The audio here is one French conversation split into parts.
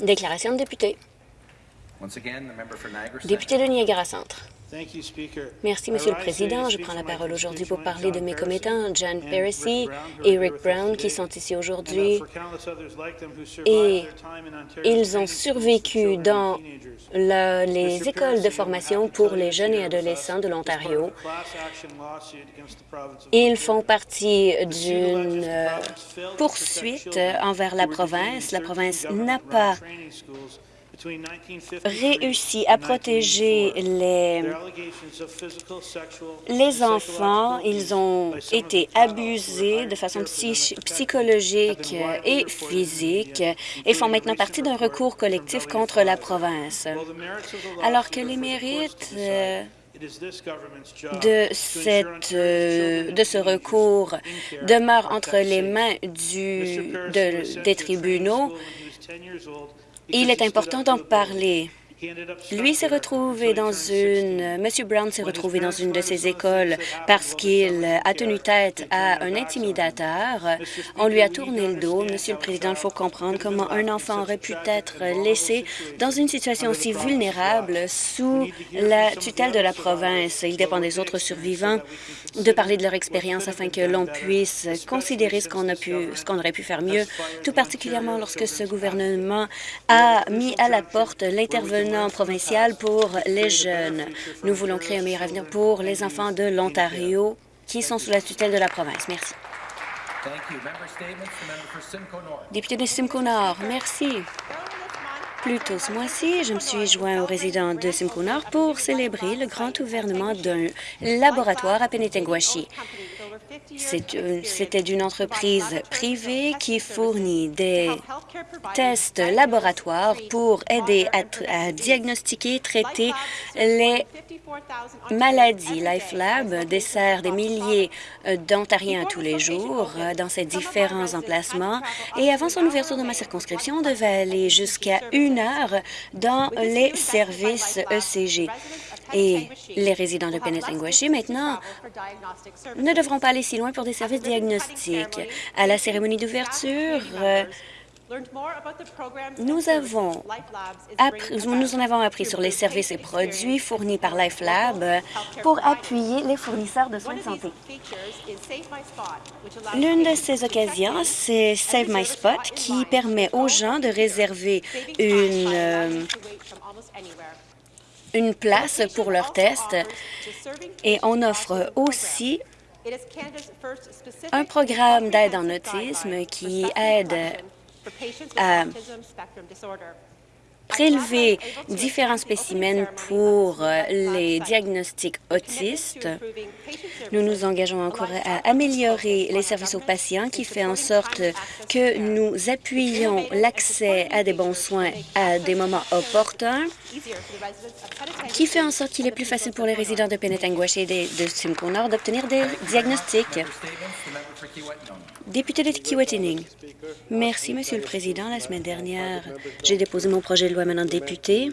Déclaration de député. Député de Niagara Centre. Merci, Monsieur le Président. Je prends la parole aujourd'hui pour parler de mes commettants, John Perisy et Rick Brown, qui sont ici aujourd'hui. Et ils ont survécu dans les écoles de formation pour les jeunes et adolescents de l'Ontario. Ils font partie d'une poursuite envers la province. La province n'a pas réussi à protéger les, les enfants. Ils ont été abusés de façon psychologique et physique et font maintenant partie d'un recours collectif contre la province. Alors que les mérites de, cette, euh, de ce recours demeurent entre les mains du, des tribunaux, il est important d'en parler. Lui s'est retrouvé dans une... M. Brown s'est retrouvé dans une de ces écoles parce qu'il a tenu tête à un intimidateur. On lui a tourné le dos. Monsieur le Président, il faut comprendre comment un enfant aurait pu être laissé dans une situation aussi vulnérable sous la tutelle de la province. Il dépend des autres survivants de parler de leur expérience afin que l'on puisse considérer ce qu'on aurait pu faire mieux, tout particulièrement lorsque ce gouvernement a mis à la porte l'intervenant provincial pour les jeunes. Nous voulons créer un meilleur avenir pour les enfants de l'Ontario qui sont sous la tutelle de la province. Merci. Député de Simcoe Nord, merci. Plus tôt ce mois-ci, je me suis joint aux résidents de Simcoe Nord pour célébrer le grand ouvernement d'un laboratoire à Penetanguashi. C'était d'une entreprise privée qui fournit des tests laboratoires pour aider à, diagnostiquer et traiter les maladies. LifeLab dessert des milliers euh, d'Ontariens tous les jours euh, dans ses différents emplacements. Et avant son ouverture dans ma circonscription, on devait aller jusqu'à une heure dans les services ECG. Et les résidents de Penetanguashi, maintenant, ne devront pas aller si loin pour des services diagnostiques. À la cérémonie d'ouverture, euh, nous, avons appris, nous en avons appris sur les services et produits fournis par LifeLab pour appuyer les fournisseurs de soins de santé. L'une de ces occasions, c'est Save My Spot, qui permet aux gens de réserver une, euh, une place pour leur test et on offre aussi un programme d'aide en autisme qui aide à prélever différents spécimens pour euh, les diagnostics autistes. Nous nous engageons encore à améliorer les services aux patients qui fait en sorte que nous appuyons l'accès à des bons soins à des moments opportuns, qui fait en sorte qu'il est plus facile pour les résidents de Penetanguache et de Simcoe Nord d'obtenir des diagnostics. Député de Kiwetanning. Merci, Monsieur le Président. La semaine dernière, j'ai déposé mon projet de loi maintenant député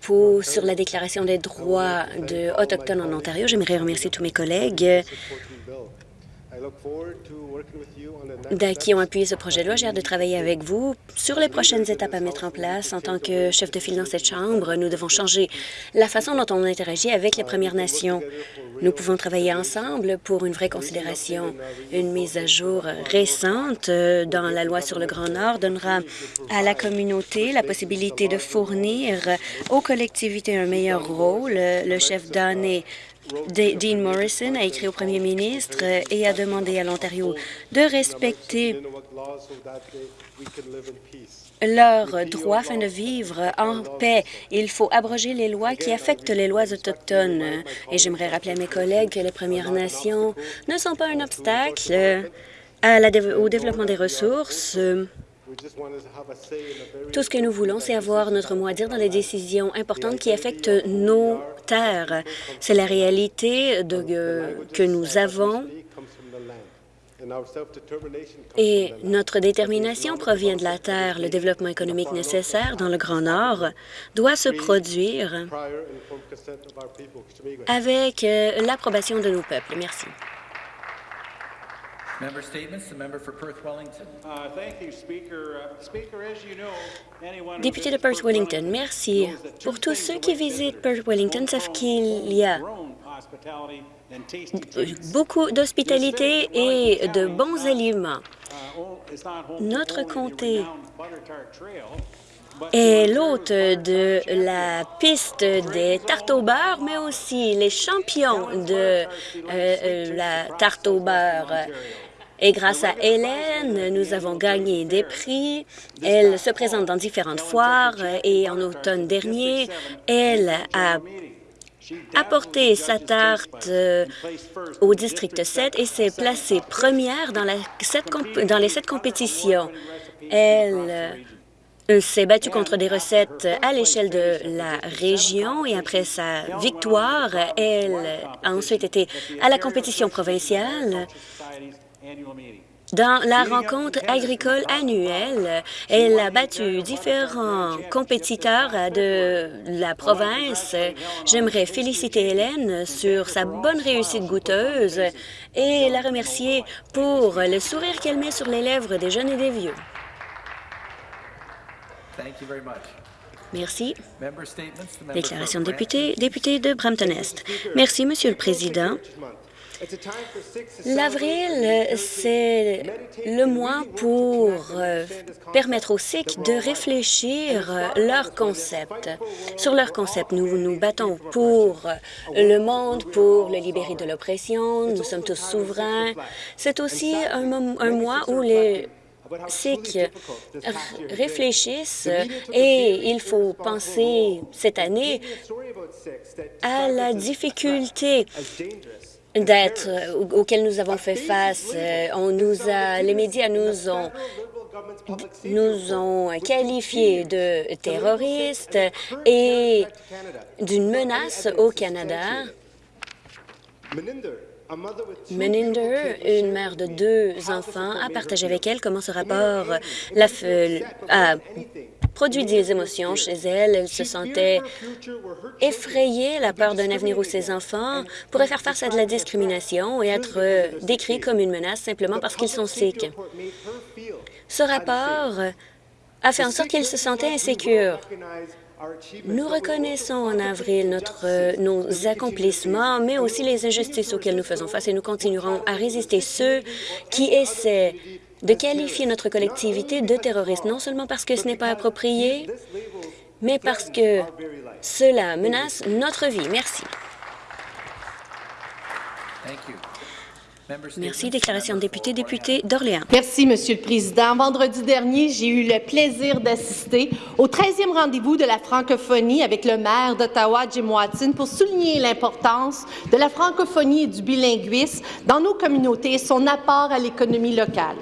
pour, sur la Déclaration des droits de Autochtones en Ontario. J'aimerais remercier tous mes collègues qui ont appuyé ce projet de loi. J'ai hâte de travailler avec vous sur les prochaines étapes à mettre en place. En tant que chef de file dans cette Chambre, nous devons changer la façon dont on interagit avec les Premières Nations. Nous pouvons travailler ensemble pour une vraie considération. Une mise à jour récente euh, dans la loi sur le Grand Nord donnera à la communauté la possibilité de fournir aux collectivités un meilleur rôle. Le chef d'année Dean Morrison a écrit au premier ministre et a demandé à l'Ontario de respecter leurs droits afin de vivre en paix. Il faut abroger les lois qui affectent les lois autochtones. Et j'aimerais rappeler à mes collègues que les Premières Nations ne sont pas un obstacle au développement des ressources. Tout ce que nous voulons, c'est avoir notre mot à dire dans les décisions importantes qui affectent nos terres. C'est la réalité de, que nous avons et notre détermination provient de la terre. Le développement économique nécessaire dans le Grand Nord doit se produire avec euh, l'approbation de nos peuples. Merci. Member statements, the member for Perth Wellington. Uh, Thank you, Speaker. Uh, Speaker, as you know, anyone who Député de Perth Wellington, merci. Pour tous ceux qui visitent. Perth Wellington savent qu'il y a beaucoup d'hospitalité et de bons aliments. Uh, Notre comté est l'hôte de la piste des tartes au beurre, mais aussi les champions de euh, euh, la tarte au beurre. Et grâce à Hélène, nous avons gagné des prix. Elle se présente dans différentes foires et en automne dernier, elle a apporté sa tarte euh, au district 7 et s'est placée première dans, les sept compétitions. Elle euh, s'est battue contre des recettes à l'échelle de la région et après sa victoire, elle a ensuite été à la compétition provinciale. Dans la rencontre agricole annuelle, elle a battu différents compétiteurs de la province. J'aimerais féliciter Hélène sur sa bonne réussite goûteuse et la remercier pour le sourire qu'elle met sur les lèvres des jeunes et des vieux. Merci. Déclaration de député, député de Brampton-Est. Merci, Monsieur le Président. L'avril, c'est le mois pour euh, permettre aux Sikhs de réfléchir euh, leur concept. Sur leur concept, nous nous battons pour le monde, pour le libérer de l'oppression. Nous sommes tous souverains. C'est aussi un, un mois où les Sikhs réfléchissent et il faut penser cette année à la difficulté d'être au- auquel nous avons fait face. Euh, On nous a, les médias nous ont nous ont qualifiés de terroristes et d'une menace au Canada. Meninder, une mère de deux enfants, a partagé avec elle comment ce rapport la f- a produit des émotions chez elle. Elle se sentait effrayée, la peur d'un avenir où ses enfants pourraient faire face à de la discrimination et être euh, décrits comme une menace simplement parce qu'ils sont sikhs. Ce rapport a fait en sorte qu'elle se sentait insécure. Nous reconnaissons en avril notre, euh, nos accomplissements, mais aussi les injustices auxquelles nous faisons face et nous continuerons à résister ceux qui essaient de qualifier notre collectivité de terroriste, non seulement parce que ce n'est pas approprié, mais parce que cela menace notre vie. Merci. Merci. Déclaration de député, député d'Orléans. Merci, Monsieur le Président. Vendredi dernier, j'ai eu le plaisir d'assister au 13e rendez-vous de la francophonie avec le maire d'Ottawa, Jim Watson, pour souligner l'importance de la francophonie et du bilinguisme dans nos communautés et son apport à l'économie locale.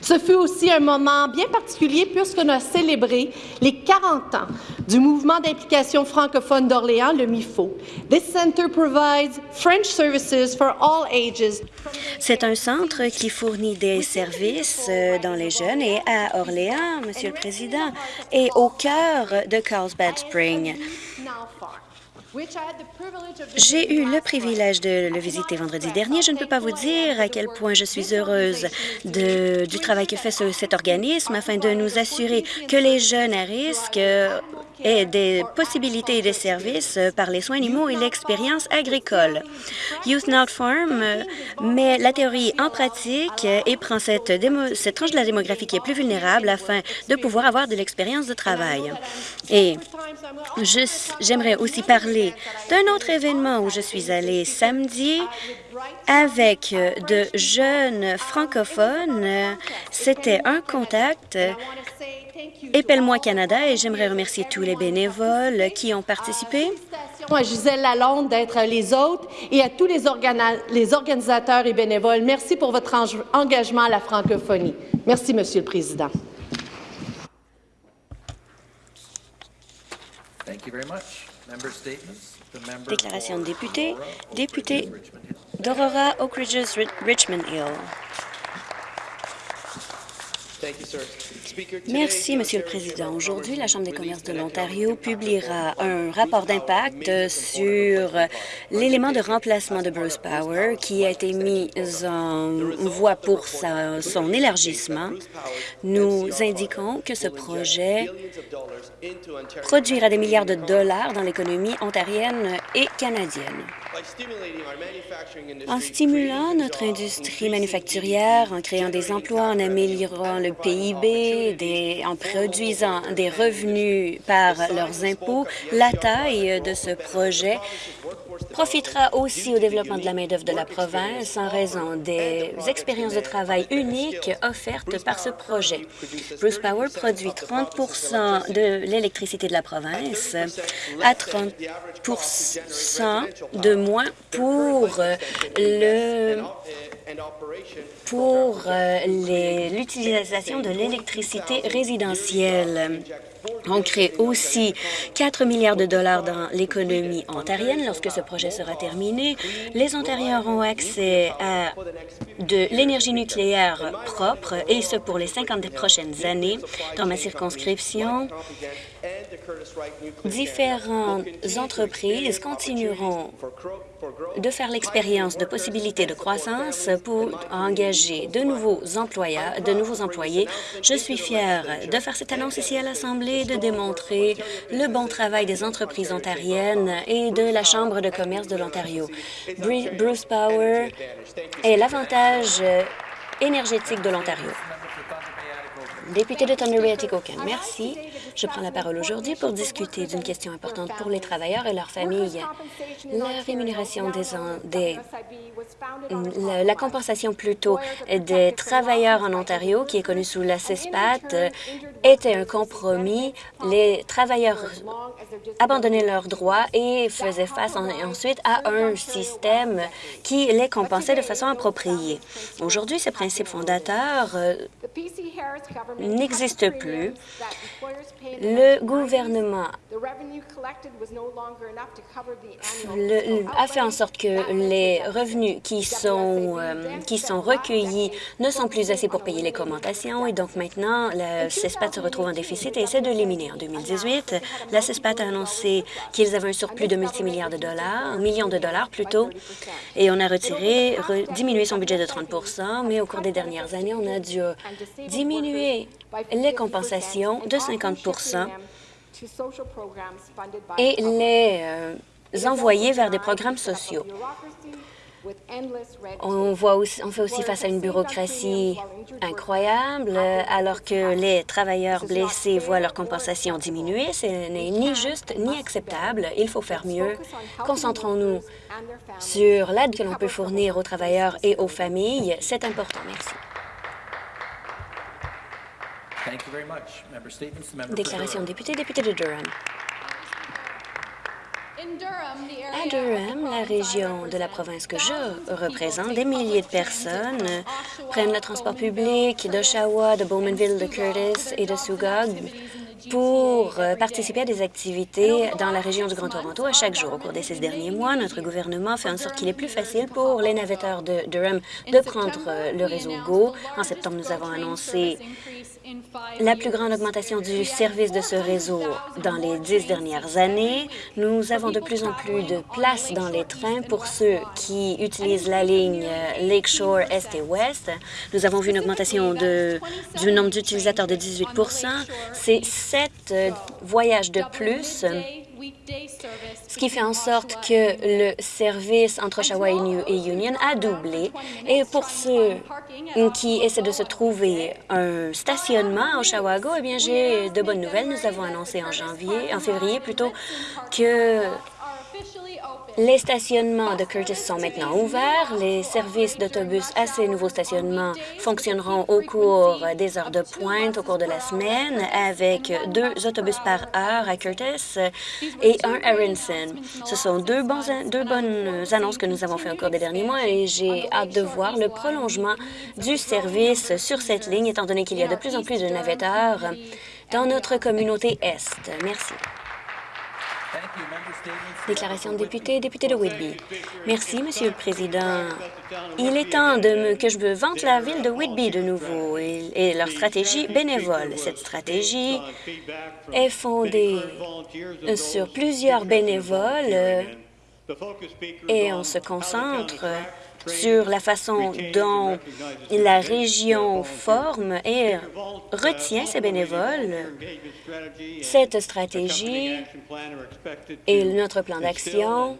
Ce fut aussi un moment bien particulier puisqu'on a célébré les 40 ans du mouvement d'implication francophone d'Orléans, le MIFO. This center provides French services for all ages C'est un centre qui fournit des services euh, dans les jeunes et à Orléans, Monsieur le Président, et au cœur de Carlsbad Spring. J'ai eu le privilège de le visiter vendredi dernier. Je ne peux pas vous dire à quel point je suis heureuse de- du travail que fait ce- cet organisme afin de nous assurer que les jeunes à risque aient des possibilités et des services par les soins animaux et l'expérience agricole. Youth Not Farm met la théorie en pratique et prend cette, cette tranche de la démographie qui est plus vulnérable afin de pouvoir avoir de l'expérience de travail. Et J'aimerais aussi parler d'un autre événement où je suis allée samedi avec euh, de jeunes francophones. C'était un contact Épelle-moi Canada et j'aimerais remercier tous les bénévoles qui ont participé. À Gisèle Lalonde d'être les autres et à tous les, organa- les organisateurs et bénévoles. Merci pour votre engagement à la francophonie. Merci, Monsieur le Président. Thank you very much. Déclaration de député, député d'Aurora Oak Ridges, Ri- Richmond Hill. Merci, Monsieur le Président. Aujourd'hui, la Chambre des commerces de l'Ontario publiera un rapport d'impact sur l'élément de remplacement de Bruce Power qui a été mis en voie pour sa- son élargissement. Nous indiquons que ce projet produira des milliards de dollars dans l'économie ontarienne et canadienne. En stimulant notre industrie manufacturière, en créant des emplois, en améliorant le PIB, des- en produisant des revenus par leurs impôts, la taille de ce projet profitera aussi au développement de la main-d'œuvre de la province en raison des expériences de travail uniques offertes par ce projet. Bruce Power produit 30% de l'électricité de la province à 30% de moins pour le pour euh, l'utilisation de l'électricité résidentielle. On crée aussi 4 milliards de dollars dans l'économie ontarienne. Lorsque ce projet sera terminé, les Ontariens auront accès à de l'énergie nucléaire propre, et ce pour les 50 prochaines années. Dans ma circonscription, différentes entreprises continueront de faire l'expérience de possibilités de croissance pour engager de nouveaux de nouveaux employés. Je suis fière de faire cette annonce ici à l'Assemblée, de démontrer le bon travail des entreprises ontariennes et de la Chambre de commerce de l'Ontario. Bru- Bruce Power est l'avantage énergétique de l'Ontario. Député de Thunder Bay merci. Je prends la parole aujourd'hui pour discuter d'une question importante pour les travailleurs et leurs familles. La rémunération des, des la, compensation plutôt des travailleurs en Ontario, qui est connue sous la CESPAT, était un compromis. Les travailleurs abandonnaient leurs droits et faisaient face en- ensuite à un système qui les compensait de façon appropriée. Aujourd'hui, ces principes fondateurs euh, n'existe plus. Le gouvernement a fait en sorte que les revenus qui sont, euh, qui sont recueillis ne sont plus assez pour payer les commentations et donc maintenant, la CESPAT se retrouve en déficit et essaie de l'éliminer. En 2018, la CESPAT a annoncé qu'ils avaient un surplus de multimilliards de dollars, un million de dollars plutôt, et on a retiré, re- diminué son budget de 30 mais au cours des dernières années, on a dû diminuer les compensations de 50% et les euh, envoyer vers des programmes sociaux. On, voit on fait aussi face à une bureaucratie incroyable, euh, alors que les travailleurs blessés voient leur compensation diminuer. Ce n'est ni juste ni acceptable. Il faut faire mieux. Concentrons-nous sur l'aide que l'on peut fournir aux travailleurs et aux familles. C'est important. Merci. Déclaration de député, député de Durham. À Durham, la région de la province que je représente, des milliers de personnes prennent le transport public d'Oshawa, de Bowmanville, de Curtis et de Sugog pour euh, participer à des activités dans la région du Grand Toronto à chaque jour. Au cours des six derniers mois, notre gouvernement fait en sorte qu'il est plus facile pour les navetteurs de Durham de prendre euh, le réseau GO. En septembre, nous avons annoncé la plus grande augmentation du service de ce réseau dans les dix dernières années. Nous avons de plus en plus de places dans les trains pour ceux qui utilisent la ligne euh, Lakeshore Est et Ouest. Nous avons vu une augmentation du nombre d'utilisateurs de 18 C'est voyages de plus ce qui fait en sorte que le service entre Oshawa et Union a doublé. Et pour ceux qui essaient de se trouver un stationnement à Oshawago, eh bien, j'ai de bonnes nouvelles. Nous avons annoncé en janvier, en février plutôt, que les stationnements de Curtis sont maintenant ouverts. Les services d'autobus à ces nouveaux stationnements fonctionneront au cours des heures de pointe au cours de la semaine avec deux autobus par heure à Curtis et un à Rinson. Ce sont deux, bonnes annonces que nous avons fait au cours des derniers mois et j'ai hâte de voir le prolongement du service sur cette ligne étant donné qu'il y a de plus en plus de navetteurs dans notre communauté Est. Merci. Déclaration de député, député de Whitby. Merci, Monsieur le Président. Il est temps de que je me vante la ville de Whitby de nouveau et, et leur stratégie bénévole. Cette stratégie est fondée sur plusieurs bénévoles euh, et on se concentre sur la façon dont la région forme et retient ses bénévoles. Cette stratégie et notre plan d'action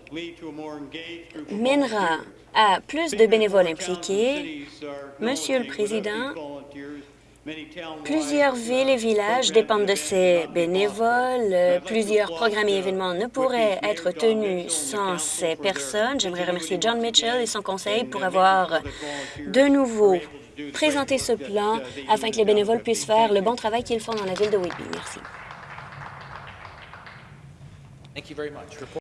mènera à plus de bénévoles impliqués. Monsieur le Président, Plusieurs villes et villages dépendent de ces bénévoles. Plusieurs programmes et événements ne pourraient être tenus sans ces personnes. J'aimerais remercier John Mitchell et son conseil pour avoir de nouveau présenté ce plan afin que les bénévoles puissent faire le bon travail qu'ils font dans la ville de Whitby. Merci.